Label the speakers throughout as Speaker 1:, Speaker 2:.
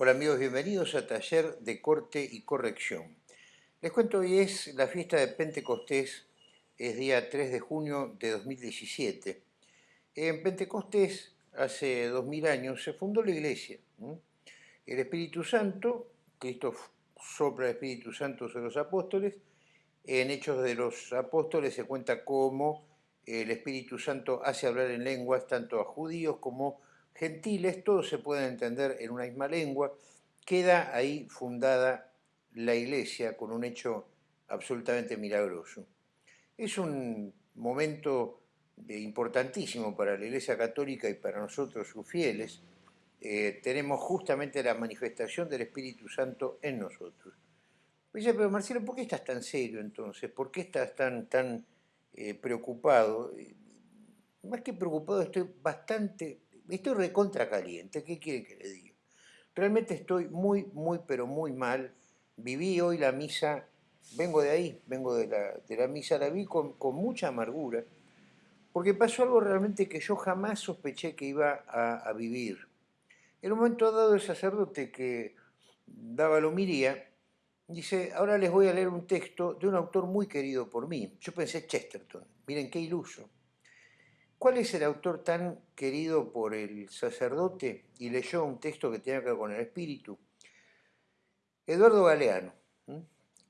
Speaker 1: Hola amigos, bienvenidos a Taller de Corte y Corrección. Les cuento, hoy es la fiesta de Pentecostés, es día 3 de junio de 2017. En Pentecostés, hace 2000 años, se fundó la iglesia. El Espíritu Santo, Cristo sopla el Espíritu Santo sobre los apóstoles, en Hechos de los Apóstoles se cuenta cómo el Espíritu Santo hace hablar en lenguas tanto a judíos como gentiles, todos se pueden entender en una misma lengua, queda ahí fundada la iglesia con un hecho absolutamente milagroso. Es un momento importantísimo para la iglesia católica y para nosotros sus fieles, eh, tenemos justamente la manifestación del Espíritu Santo en nosotros. Dice, pero Marcelo, ¿por qué estás tan serio entonces? ¿Por qué estás tan, tan eh, preocupado? Más que preocupado, estoy bastante Estoy recontra caliente, ¿qué quiere que le diga? Realmente estoy muy, muy, pero muy mal. Viví hoy la misa, vengo de ahí, vengo de la, misa, la vi con, mucha amargura, porque pasó algo realmente que yo jamás sospeché que iba a, vivir. En un momento dado el sacerdote que daba la homilía, dice, ahora les voy a leer un texto de un autor muy querido por mí. Yo pensé Chesterton, miren qué iluso. ¿Cuál es el autor tan querido por el sacerdote y leyó un texto que tiene que ver con el espíritu? Eduardo Galeano,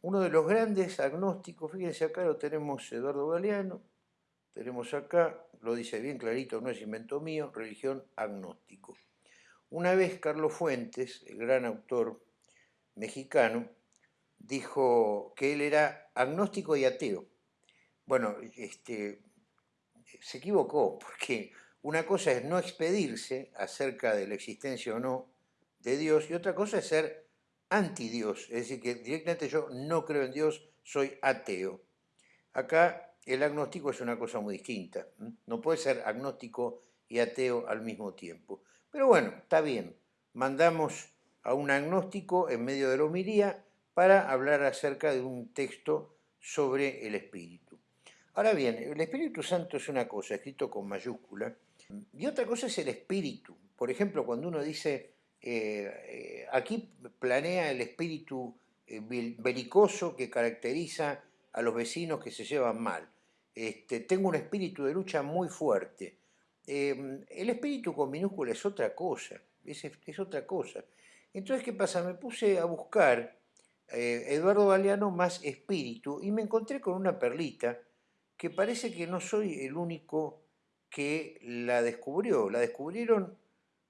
Speaker 1: uno de los grandes agnósticos, fíjense acá lo tenemos Eduardo Galeano, tenemos acá, lo dice bien clarito, no es invento mío, religión agnóstico. Una vez Carlos Fuentes, el gran autor mexicano, dijo que él era agnóstico y ateo. Bueno, este, se equivocó, porque una cosa es no expedirse acerca de la existencia o no de Dios, y otra cosa es ser anti-Dios, es decir, que directamente yo no creo en Dios, soy ateo. Acá el agnóstico es una cosa muy distinta, no puede ser agnóstico y ateo al mismo tiempo. Pero bueno, está bien, mandamos a un agnóstico en medio de la homilía para hablar acerca de un texto sobre el espíritu. Ahora bien, el Espíritu Santo es una cosa, escrito con mayúscula, y otra cosa es el espíritu. Por ejemplo, cuando uno dice, eh, eh, aquí planea el espíritu eh, belicoso que caracteriza a los vecinos que se llevan mal. Este, tengo un espíritu de lucha muy fuerte. el espíritu con minúscula es otra cosa, es, otra cosa. Entonces, ¿qué pasa? Me puse a buscar Eduardo Galeano más espíritu y me encontré con una perlita que parece que no soy el único que la descubrió. La descubrieron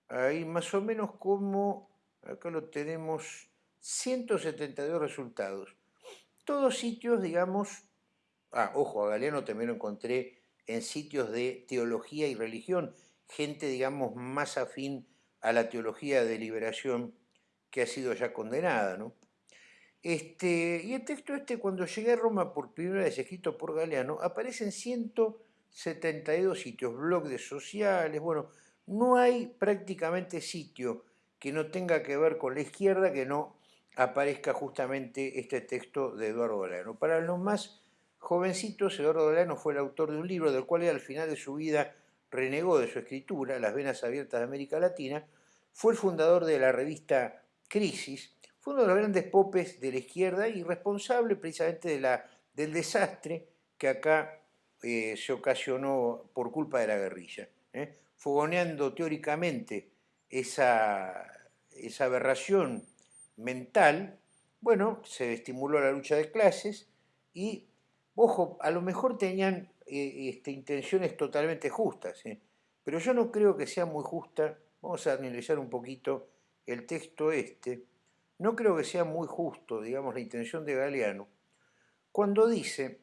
Speaker 1: ahí más o menos como, acá lo tenemos, 172 resultados. Todos sitios, digamos, ah, ojo, a Galeano también lo encontré en sitios de teología y religión, gente, digamos, más afín a la teología de liberación que ha sido ya condenada, ¿no? Este, y el texto este, cuando llegué a Roma por primera vez, escrito por Galeano, aparece en 172 sitios, blogs sociales, bueno, no hay prácticamente sitio que no tenga que ver con la izquierda que no aparezca justamente este texto de Eduardo Galeano. Para los más jovencitos, Eduardo Galeano fue el autor de un libro del cual al final de su vida renegó de su escritura, Las venas abiertas de América Latina, fue el fundador de la revista Crisis, fue uno de los grandes popes de la izquierda y responsable precisamente de la, del desastre que acá eh, se ocasionó por culpa de la guerrilla, ¿eh? fogoneando teóricamente esa, esa aberración mental, bueno, se estimuló la lucha de clases y, ojo, a lo mejor tenían eh, este, intenciones totalmente justas, pero yo no creo que sea muy justa, vamos a analizar un poquito el texto este, no creo que sea muy justo, digamos, la intención de Galeano, cuando dice,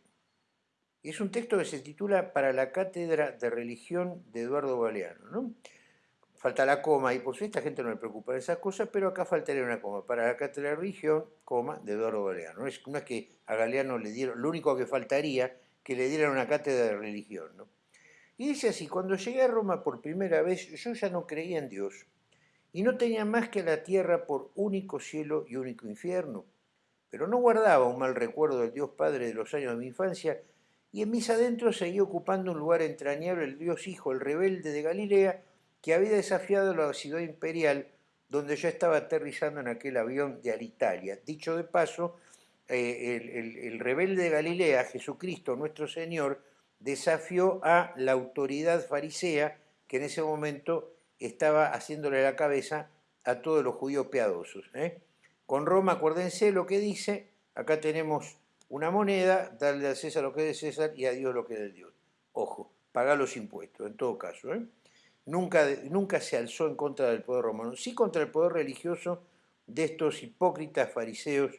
Speaker 1: es un texto que se titula Para la Cátedra de Religión de Eduardo Galeano, ¿no? Falta la coma, y por a esta gente no le preocupa esas cosas, pero acá faltaría una coma, para la Cátedra de Religión, coma, de Eduardo Galeano. No es, es que a Galeano le dieron, lo único que faltaría, que le dieran una cátedra de religión, ¿no? Y dice así, cuando llegué a Roma por primera vez, yo ya no creía en Dios, y no tenía más que la tierra por único cielo y único infierno. Pero no guardaba un mal recuerdo del Dios Padre de los años de mi infancia, y en mis adentros seguía ocupando un lugar entrañable el Dios Hijo, el rebelde de Galilea, que había desafiado la ciudad imperial donde ya estaba aterrizando en aquel avión de Alitalia. Dicho de paso, eh, el, rebelde de Galilea, Jesucristo nuestro Señor, desafió a la autoridad farisea que en ese momento estaba haciéndole la cabeza a todos los judíos piadosos. ¿eh? Con Roma, acuérdense lo que dice, acá tenemos una moneda, darle a César lo que es de César y a Dios lo que es de Dios. Ojo, pagar los impuestos, en todo caso. ¿eh? Nunca, nunca se alzó en contra del poder romano, sí contra el poder religioso de estos hipócritas fariseos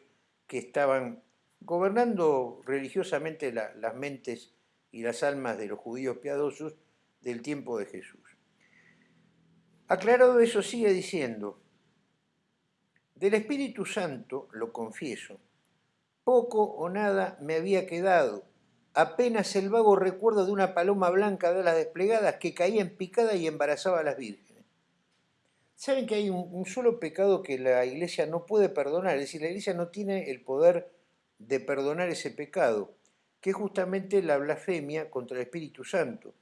Speaker 1: que estaban gobernando religiosamente las mentes y las almas de los judíos piadosos del tiempo de Jesús. Aclarado eso, sigue diciendo, del Espíritu Santo, lo confieso, poco o nada me había quedado, apenas el vago recuerdo de una paloma blanca de las desplegadas que caía en picada y embarazaba a las vírgenes. Saben que hay un, un, solo pecado que la iglesia no puede perdonar, es decir, la iglesia no tiene el poder de perdonar ese pecado, que es justamente la blasfemia contra el Espíritu Santo.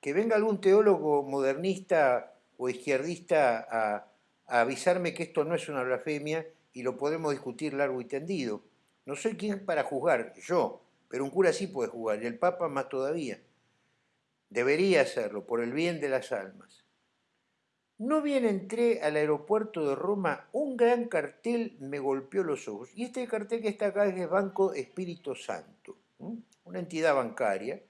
Speaker 1: Que venga algún teólogo modernista o izquierdista a, avisarme que esto no es una blasfemia y lo podemos discutir largo y tendido. No soy quien para juzgar, yo, pero un cura sí puede juzgar, y el Papa más todavía. Debería hacerlo, por el bien de las almas. No bien entré al aeropuerto de Roma, un gran cartel me golpeó los ojos. Y este cartel que está acá es Banco Espíritu Santo, una entidad bancaria,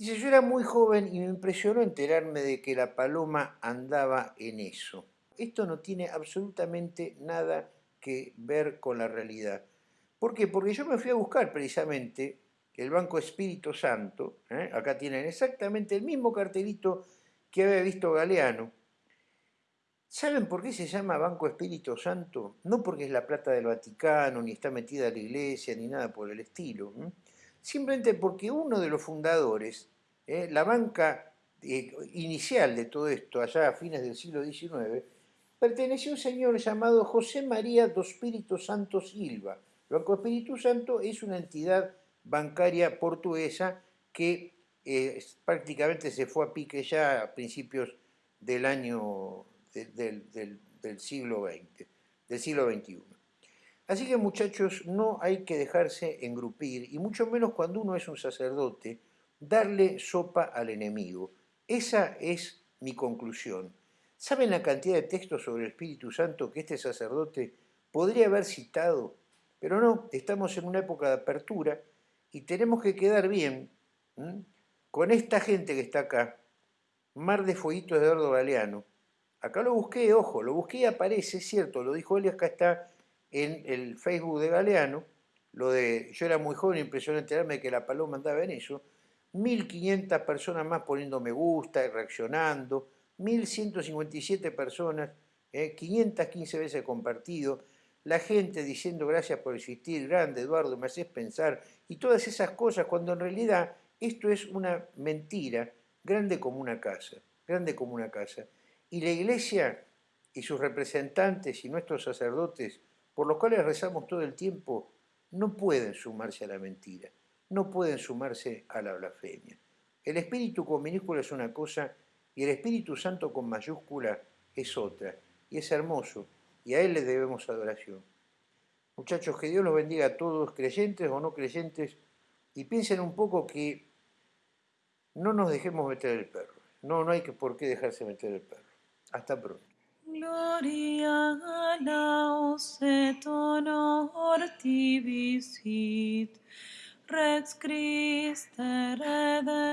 Speaker 1: Dice, yo era muy joven y me impresionó enterarme de que la paloma andaba en eso. Esto no tiene absolutamente nada que ver con la realidad. ¿Por qué? Porque yo me fui a buscar precisamente el Banco Espíritu Santo, ¿eh? acá tienen exactamente el mismo cartelito que había visto Galeano. ¿Saben por qué se llama Banco Espíritu Santo? No porque es la plata del Vaticano, ni está metida la iglesia, ni nada por el estilo simplemente porque uno de los fundadores, eh, la banca eh, inicial de todo esto, allá a fines del siglo XIX, perteneció a un señor llamado José María dos Espíritu Santo Silva. El Banco Espíritu Santo es una entidad bancaria portuguesa que eh, prácticamente se fue a pique ya a principios del año del siglo XX, del siglo XXI. Así que muchachos, no hay que dejarse engrupir, y mucho menos cuando uno es un sacerdote, darle sopa al enemigo. Esa es mi conclusión. ¿Saben la cantidad de textos sobre el Espíritu Santo que este sacerdote podría haber citado? Pero no, estamos en una época de apertura y tenemos que quedar bien con esta gente que está acá. Mar de Fueguitos de Eduardo Galeano. Acá lo busqué, ojo, lo busqué y aparece, es cierto, lo dijo él, acá está en el Facebook de Galeano, lo de yo era muy joven y enterarme de que la paloma andaba en eso, 1.500 personas más poniendo me gusta y reaccionando, 1.157 personas, 515 eh, veces compartido, la gente diciendo gracias por existir, grande Eduardo, me haces pensar, y todas esas cosas, cuando en realidad esto es una mentira, grande como una casa, grande como una casa. Y la iglesia y sus representantes y nuestros sacerdotes por los cuales rezamos todo el tiempo, no pueden sumarse a la mentira, no pueden sumarse a la blasfemia. El Espíritu con minúscula es una cosa y el Espíritu Santo con mayúscula es otra, y es hermoso, y a Él le debemos adoración. Muchachos, que Dios los bendiga a todos, creyentes o no creyentes, y piensen un poco que no nos dejemos meter el perro. No, no hay por qué dejarse meter el perro. Hasta pronto.
Speaker 2: Gloria laus et honor tibi sit, Rex Christe.